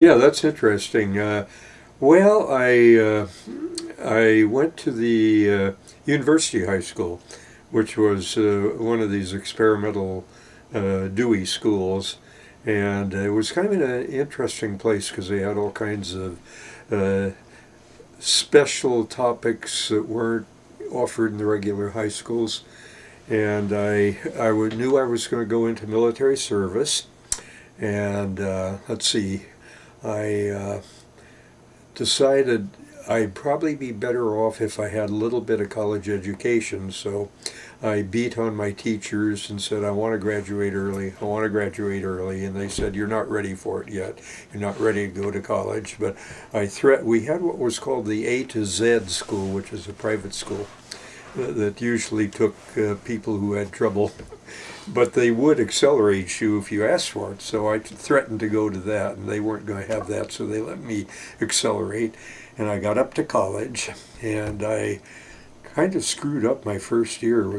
Yeah, that's interesting. Uh, well, I uh, I went to the uh, University High School, which was uh, one of these experimental uh, Dewey schools, and it was kind of an interesting place because they had all kinds of uh, special topics that weren't offered in the regular high schools. And I I knew I was going to go into military service, and let's see. I uh, decided I'd probably be better off if I had a little bit of college education. So I beat on my teachers and said, I want to graduate early. I want to graduate early. And they said, You're not ready for it yet. You're not ready to go to college. But I threat. We had what was called the A to Z school, which is a private school that usually took uh, people who had trouble, but they would accelerate you if you asked for it. So I threatened to go to that, and they weren't going to have that, so they let me accelerate. And I got up to college, and I kind of screwed up my first year. It was